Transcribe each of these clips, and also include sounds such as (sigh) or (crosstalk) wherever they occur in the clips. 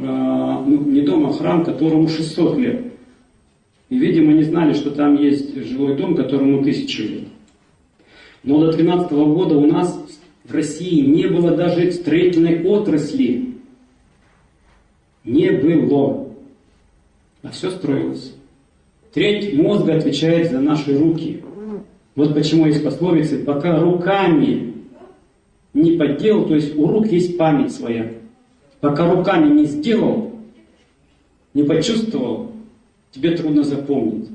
ну, не дом, а храм, которому 600 лет. И, видимо, не знали, что там есть жилой дом, которому тысячу лет. Но до 2013 года у нас в России не было даже строительной отрасли. Не было. А все строилось. Треть мозга отвечает за наши руки. Вот почему есть пословицы, пока руками не подделал, то есть у рук есть память своя. Пока руками не сделал, не почувствовал, тебе трудно запомнить.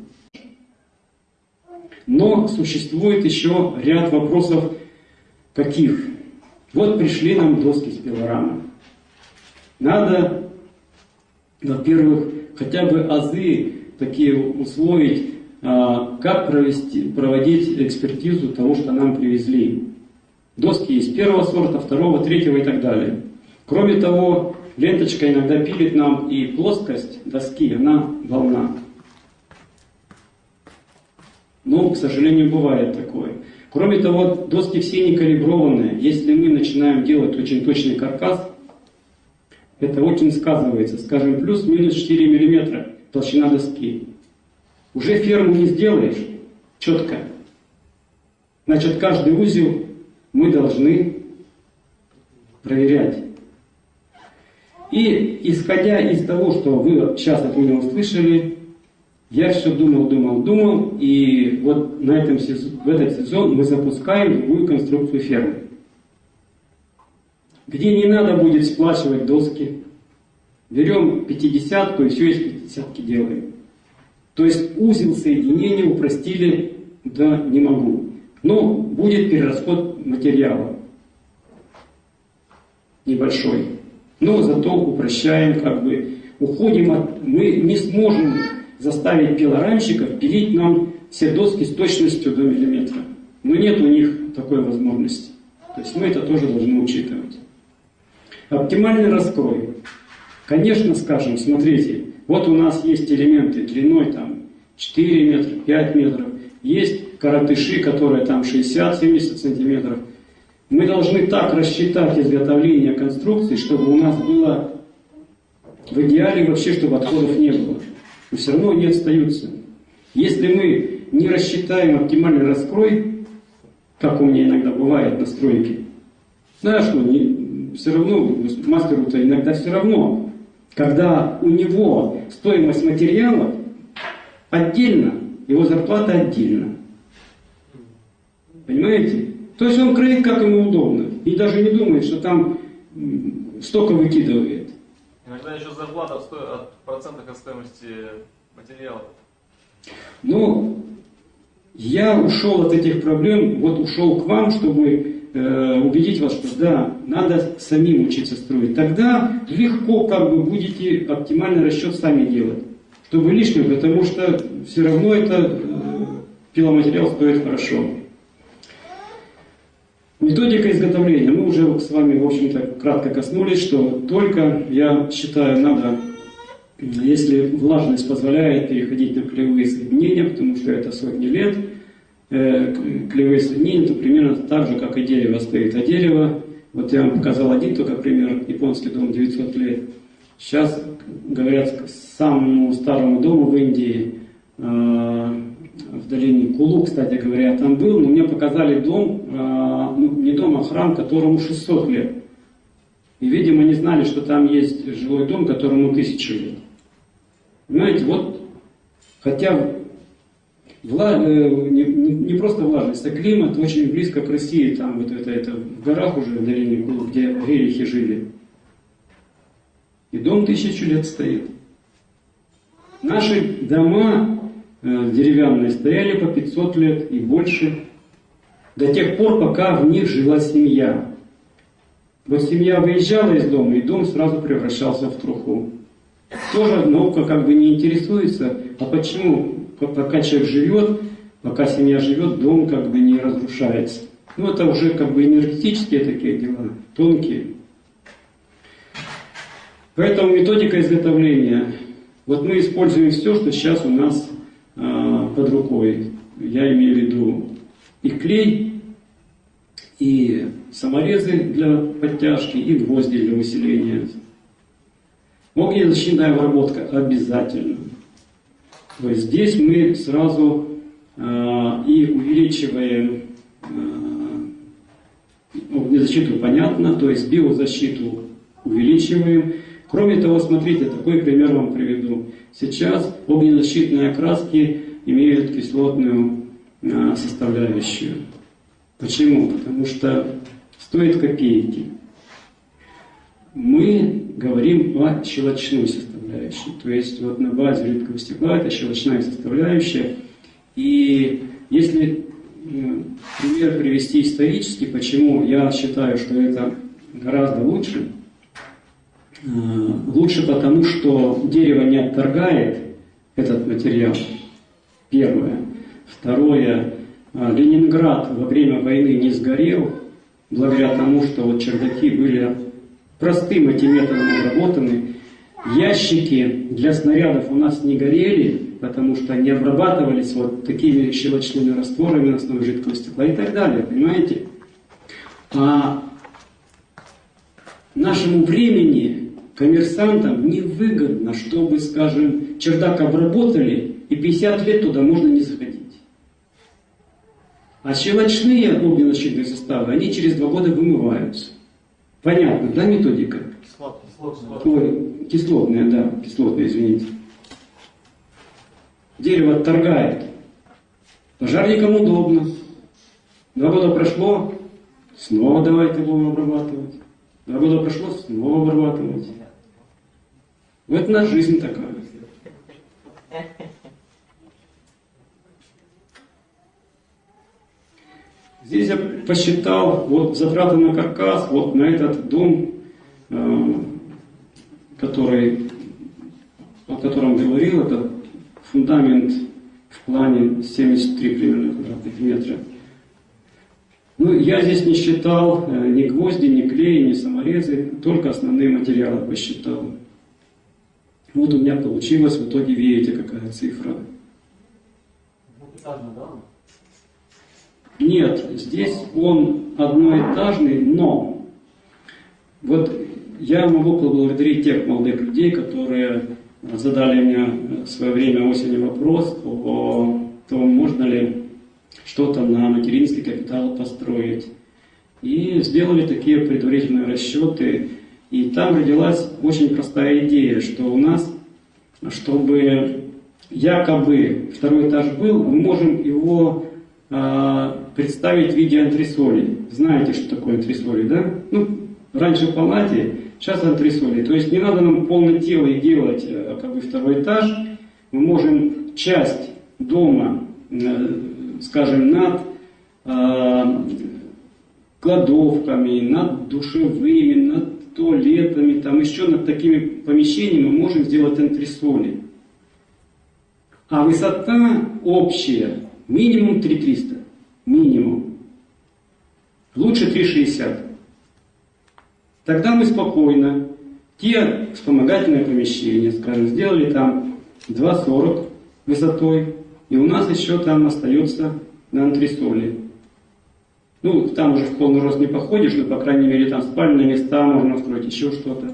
Но существует еще ряд вопросов, каких? Вот пришли нам доски с пилорамы. Надо, во-первых, хотя бы азы такие условить, а, как провести, проводить экспертизу того, что нам привезли. Доски есть первого сорта, второго, третьего и так далее. Кроме того, ленточка иногда пилит нам и плоскость доски, она волна. Но, к сожалению, бывает такое. Кроме того, доски все не калиброванные. Если мы начинаем делать очень точный каркас, это очень сказывается. Скажем, плюс-минус 4 мм толщина доски. Уже ферму не сделаешь четко. Значит, каждый узел мы должны проверять. И исходя из того, что вы сейчас от меня услышали, я все думал, думал, думал, и вот на этом, в этот сезон мы запускаем другую конструкцию фермы. Где не надо будет сплачивать доски, берем пятидесятку и все из пятидесятки делаем. То есть узел соединения упростили, да, не могу. Но будет перерасход материала небольшой. Но зато упрощаем, как бы, уходим от... Мы не сможем заставить пилорамщиков пилить нам все доски с точностью до миллиметра. Но нет у них такой возможности. То есть мы это тоже должны учитывать. Оптимальный раскрой. Конечно, скажем, смотрите, вот у нас есть элементы длиной там 4 метра, 5 метров, есть коротыши, которые там 60-70 сантиметров. Мы должны так рассчитать изготовление конструкции, чтобы у нас было в идеале вообще, чтобы отходов не было но все равно они остаются. Если мы не рассчитаем оптимальный раскрой, как у меня иногда бывает на стройке, знаешь, ну, не, все равно, мастеру-то иногда все равно, когда у него стоимость материалов отдельно, его зарплата отдельно. Понимаете? То есть он кроит, как ему удобно. И даже не думает, что там столько выкидывает. Иногда еще зарплата от процентах от стоимости материала. Ну, я ушел от этих проблем, вот ушел к вам, чтобы э, убедить вас, что да, надо самим учиться строить. Тогда легко как бы будете оптимальный расчет сами делать, чтобы лишнего, потому что все равно это э, пиломатериал стоит хорошо. Методика изготовления. Мы уже с вами, в общем-то, кратко коснулись, что только, я считаю, надо, если влажность позволяет, переходить на клеевые соединения, потому что это сотни лет. Э, клеевые соединения, то примерно так же, как и дерево стоит. А дерево, вот я вам показал один только пример, японский дом 900 лет. Сейчас, говорят, самому старому дому в Индии э, в долине Кулу, кстати говоря, там был, но мне показали дом, а, ну, не дом, а храм, которому 600 лет. И, видимо, не знали, что там есть жилой дом, которому 1000 лет. Понимаете, вот, хотя вла, э, не, не просто влажность, а климат очень близко к России, там вот это, это в горах уже, в долине Кулу, где рерихи жили. И дом тысячу лет стоит. Наши дома деревянные стояли по 500 лет и больше, до тех пор, пока в них жила семья. Вот семья выезжала из дома, и дом сразу превращался в труху. Тоже наука как бы не интересуется, а почему, пока человек живет, пока семья живет, дом как бы не разрушается. Ну это уже как бы энергетические такие дела, тонкие. Поэтому методика изготовления. Вот мы используем все, что сейчас у нас под рукой. Я имею в виду и клей, и саморезы для подтяжки, и гвозди для усиления. Огнезащитная обработка обязательно. То есть здесь мы сразу э, и увеличиваем э, огнезащиту, понятно, то есть биозащиту увеличиваем. Кроме того, смотрите, такой пример вам приведу. Сейчас огнезащитные окраски имеют кислотную э, составляющую. Почему? Потому что стоит копейки. Мы говорим о щелочной составляющей. То есть вот на базе жидкого стекла это щелочная составляющая. И если пример привести исторически, почему я считаю, что это гораздо лучше, э, лучше потому, что дерево не отторгает этот материал, первое. Второе, э, Ленинград во время войны не сгорел, благодаря тому, что вот чердаки были простым этим методом обработаны. Ящики для снарядов у нас не горели, потому что они обрабатывались вот такими щелочными растворами на основе жидкого стекла и так далее, понимаете? А нашему времени, коммерсантам, невыгодно, чтобы, скажем, чердак обработали, и 50 лет туда можно не заходить. А щелочные огненно-защитные составы, они через два года вымываются. Понятно, да, методика? Кислотная. Ой, кислотная, да, кислотная, извините. Дерево отторгает. Пожарникам удобно. Два года прошло, снова давайте будем обрабатывать. Два года прошло, снова обрабатывать. Вот наша жизнь такая. Здесь я посчитал вот затраты на каркас, вот на этот дом, э, который, о котором говорил, это фундамент в плане 73 примерно квадратных метра. Ну, я здесь не считал э, ни гвозди, ни клей, ни саморезы, только основные материалы посчитал. Вот у меня получилось, в итоге видите, какая цифра. Двухэтажный, да? Нет, здесь он одноэтажный, но вот я могу поблагодарить тех молодых людей, которые задали мне в свое время осенью вопрос о том, можно ли что-то на материнский капитал построить. И сделали такие предварительные расчеты. И там родилась очень простая идея, что у нас, чтобы якобы второй этаж был, мы можем его а, представить в виде антресолей. Знаете, что такое антресоли, да? Ну, раньше в палате, сейчас антресоли. То есть не надо нам полное тело и делать э, как бы второй этаж. Мы можем часть дома, э, скажем, над э, кладовками, над душевыми, над туалетами, там еще над такими помещениями мы можем сделать антресоли. А высота общая минимум 3300 минимум. Лучше 3,60. Тогда мы спокойно те вспомогательные помещения, скажем, сделали там 2,40 высотой, и у нас еще там остается на антресоли. Ну, там уже в полный рост не походишь, но, по крайней мере, там спальные места можно устроить, еще что-то.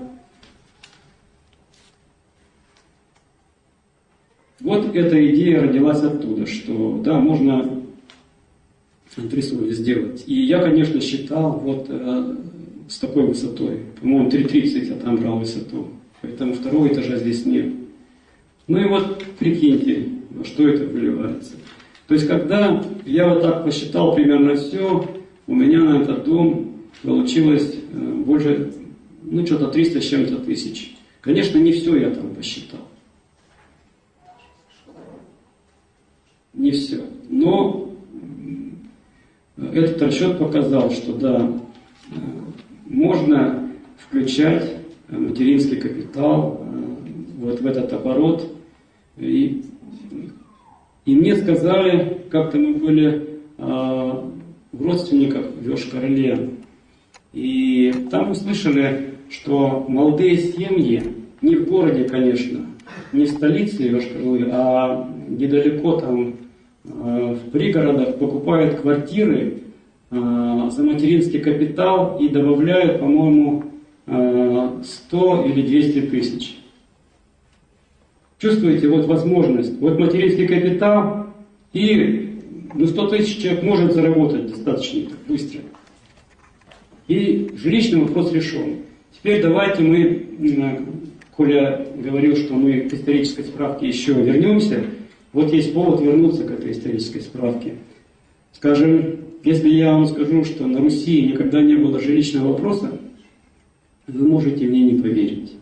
Вот эта идея родилась оттуда, что, да, можно антресоли сделать. И я, конечно, считал вот э, с такой высотой. По-моему, 3.30 я там брал высоту. Поэтому второго этажа здесь нет. Ну и вот прикиньте, во что это выливается. То есть, когда я вот так посчитал примерно все, у меня на этот дом получилось э, больше, ну, что-то 300 с чем-то тысяч. Конечно, не все я там посчитал. Не все. Но этот расчет показал, что да, можно включать материнский капитал э, вот в этот оборот. И, и мне сказали, как-то мы были э, в родственниках в Йошкар-Оле, и там услышали, что молодые семьи, не в городе, конечно, не в столице йошкар а недалеко там Э, в пригородах покупают квартиры э, за материнский капитал и добавляют, по-моему, 100 э, или 200 тысяч. Чувствуете, вот возможность, вот материнский капитал, и ну, 100 тысяч человек может заработать достаточно быстро. И жилищный вопрос решен. Теперь давайте мы, Коля говорил, что мы к исторической справке еще вернемся. Вот есть повод вернуться к этой исторической справке. Скажем, если я вам скажу, что на Руси никогда не было жилищного вопроса, вы можете мне не поверить.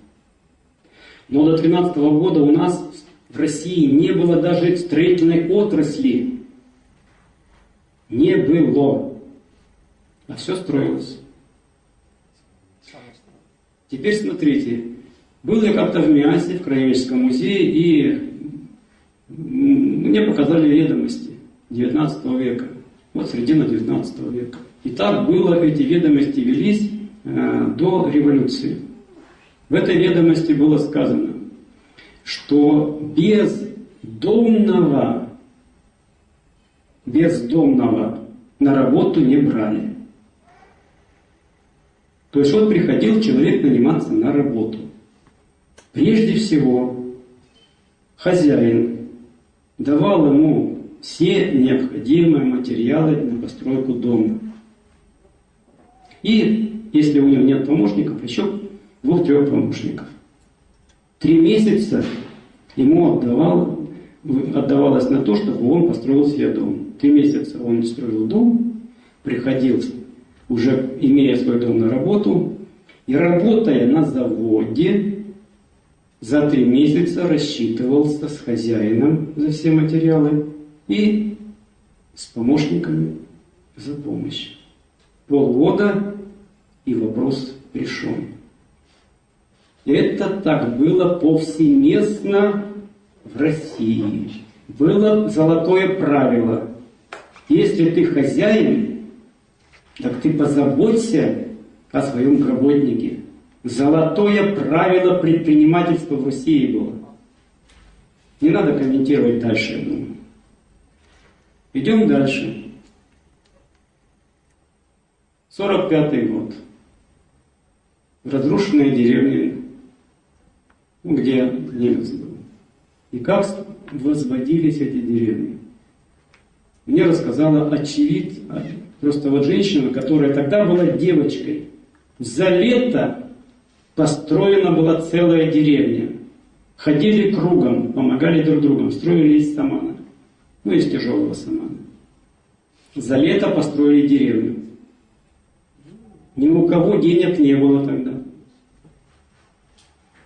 Но до 13 года у нас в России не было даже строительной отрасли. Не было. А все строилось. Теперь смотрите. Был я как-то в Миасе, в Краеведческом музее, и мне показали ведомости 19 века. Вот середина 19 века. И так было, эти ведомости велись э, до революции. В этой ведомости было сказано, что бездомного, бездомного на работу не брали. То есть вот приходил человек наниматься на работу. Прежде всего, хозяин давал ему все необходимые материалы на постройку дома. И если у него нет помощников, еще двух-трех помощников. Три месяца ему отдавал, отдавалось на то, чтобы он построил себе дом. Три месяца он строил дом, приходил, уже имея свой дом на работу, и работая на заводе, за три месяца рассчитывался с хозяином за все материалы и с помощниками за помощь. Полгода и вопрос решен. Это так было повсеместно в России. Было золотое правило. Если ты хозяин, так ты позаботься о своем работнике. Золотое правило предпринимательства в России было. Не надо комментировать дальше, я думаю. Идем дальше. 45 год. Разрушенные деревни ну, где немец был. И как возводились эти деревни. Мне рассказала очевид, просто вот женщина, которая тогда была девочкой. За лето построена была целая деревня. Ходили кругом, помогали друг другу, строили из самана. Ну, из тяжелого самана. За лето построили деревню. Ни у кого денег не было тогда.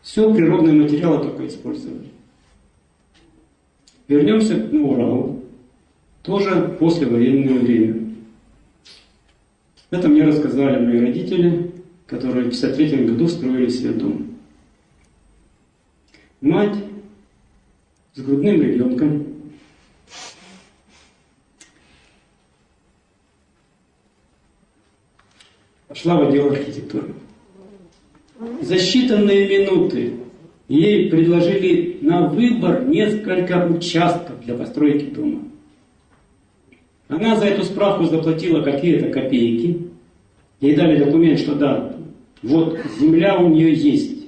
Все природные материалы только использовали. Вернемся к Уралу. Тоже послевоенное время. Это мне рассказали мои родители, которые в 1953 году строили себе дом. Мать с грудным ребенком пошла в отдел архитектуры. За считанные минуты ей предложили на выбор несколько участков для постройки дома. Она за эту справку заплатила какие-то копейки. Ей дали документ, что да, вот земля у нее есть.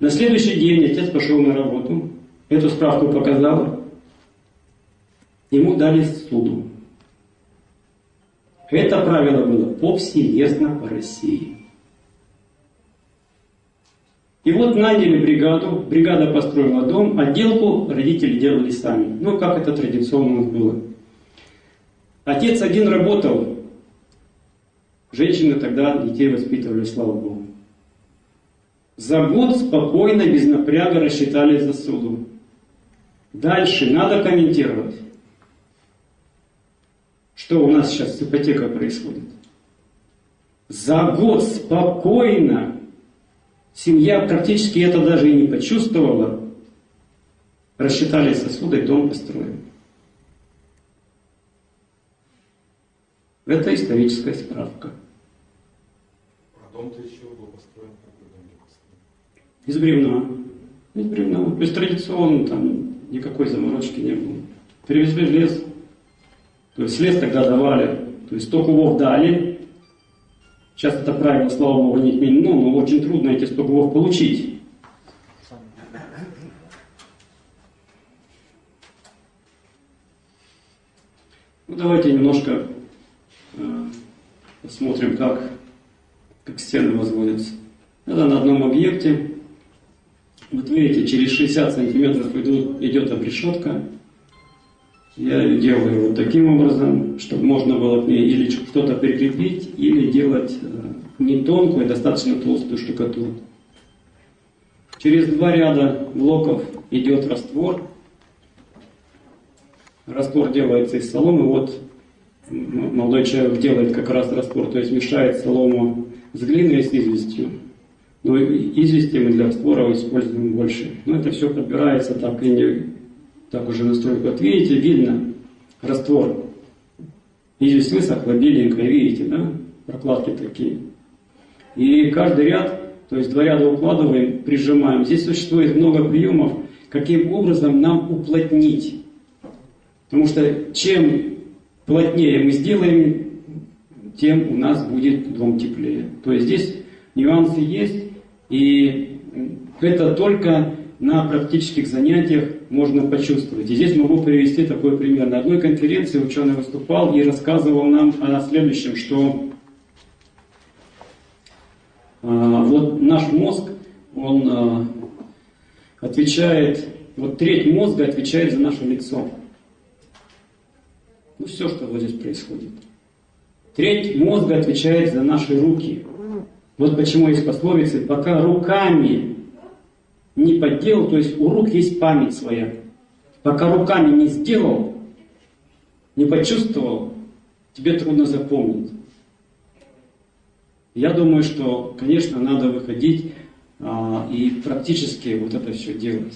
На следующий день отец пошел на работу, эту справку показал, ему дали суду. Это правило было повсеместно по России. И вот наняли бригаду, бригада построила дом, отделку родители делали сами. Ну, как это традиционно было. Отец один работал, женщины тогда детей воспитывали, слава Богу. За год спокойно, без напряга рассчитали за суду. Дальше надо комментировать. Что у нас сейчас с ипотекой происходит? За год спокойно Семья практически это даже и не почувствовала. Рассчитали сосуды, дом построен. Это историческая справка. А дом-то из был построен? Из бревна. Из бревна. То есть традиционно там никакой заморочки не было. Привезли в лес. То есть лес тогда давали. То есть 100 кубов дали. Сейчас это правило, слава богу, не отменено, ну, но очень трудно эти 100 кубов получить. Ну, давайте немножко посмотрим, как, как стены возводятся. Это на одном объекте. Вот видите, через 60 сантиметров идут, идет обрешетка. Я ее делаю вот таким образом, чтобы можно было к ней или что-то прикрепить, или делать э, не тонкую, а достаточно толстую штукатурку. Через два ряда блоков идет раствор. Раствор делается из соломы. Вот молодой человек делает как раз раствор, то есть мешает солому с глиной и с известью. Но извести мы для раствора используем больше. Но это все подбирается так и не так уже настройку. Вот видите, видно раствор. Известь высохла, беленькая, видите, да? Прокладки такие. И каждый ряд, то есть два ряда укладываем, прижимаем. Здесь существует много приемов, каким образом нам уплотнить. Потому что чем плотнее мы сделаем, тем у нас будет дом теплее. То есть здесь нюансы есть, и это только на практических занятиях можно почувствовать. И здесь могу привести такой пример. На одной конференции ученый выступал и рассказывал нам о следующем, что а, вот наш мозг, он а, отвечает, вот треть мозга отвечает за наше лицо. Ну все, что вот здесь происходит. Треть мозга отвечает за наши руки. Вот почему есть пословицы, пока руками не подделал, то есть у рук есть память своя. Пока руками не сделал, не почувствовал, тебе трудно запомнить. Я думаю, что, конечно, надо выходить а, и практически вот это все делать.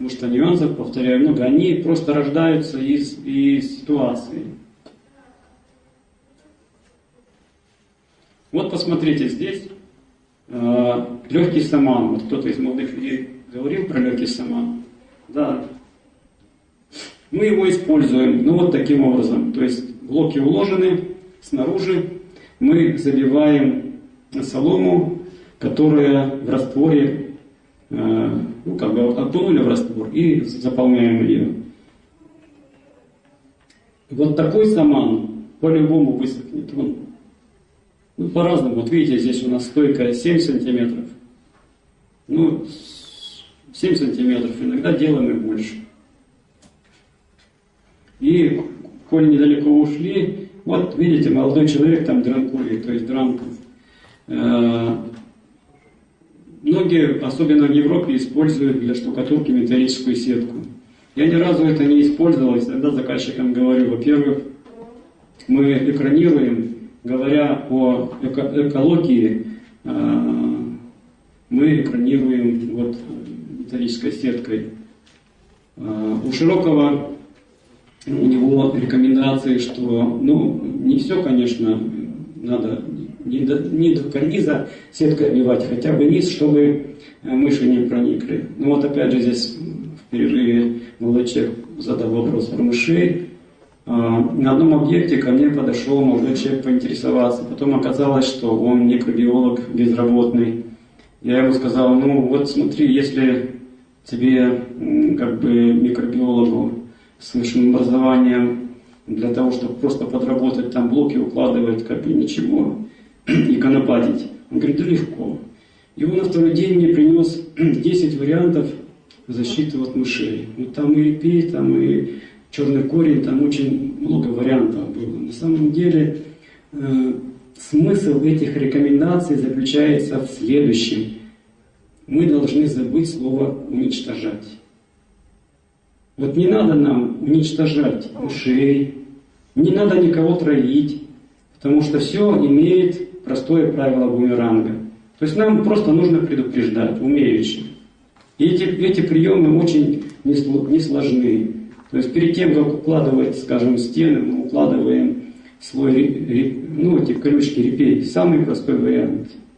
Потому что нюансов, повторяю, много. Они просто рождаются из, из ситуации. Вот посмотрите здесь. Э, легкий саман. Вот кто-то из молодых людей говорил про легкий саман. Да. Мы его используем, ну вот таким образом. То есть блоки уложены снаружи. Мы забиваем солому, которая в растворе, ну, как бы окунули в раствор и заполняем ее. Вот такой саман по-любому высохнет. Он, ну, по-разному. Вот видите, здесь у нас стойка 7 сантиметров. Ну, 7 сантиметров. Иногда делаем и больше. И, коль недалеко ушли, вот видите, молодой человек там дранкует, то есть дранку. Многие, особенно в Европе, используют для штукатурки металлическую сетку. Я ни разу это не использовал, и всегда заказчикам говорю, во-первых, мы экранируем, говоря о эко экологии, э, мы экранируем вот металлической сеткой. Э, у Широкого у него рекомендации, что, ну, не все, конечно, надо не до, не до карниза сеткой обивать, хотя бы низ, чтобы э, мыши не проникли. Ну вот опять же здесь в перерыве молодой человек задал вопрос про мышей. А, на одном объекте ко мне подошел молодой человек поинтересоваться. Потом оказалось, что он микробиолог безработный. Я ему сказал, ну вот смотри, если тебе как бы микробиологу с высшим образованием для того, чтобы просто подработать там блоки, укладывать, как бы ничего (clears throat) и конопатить. Он говорит, да легко. И он на второй день мне принес (clears throat) 10 вариантов защиты от мышей. Ну, там и репей, там и черный корень, там очень много вариантов было. На самом деле э, смысл этих рекомендаций заключается в следующем. Мы должны забыть слово «уничтожать». Вот не надо нам уничтожать мышей, не надо никого травить, потому что все имеет простое правило бумеранга. То есть нам просто нужно предупреждать, умеючи. И эти, эти приемы очень несложны. То есть перед тем, как укладывать, скажем, стены, мы укладываем слой, ну, эти колючки репей. Самый простой вариант –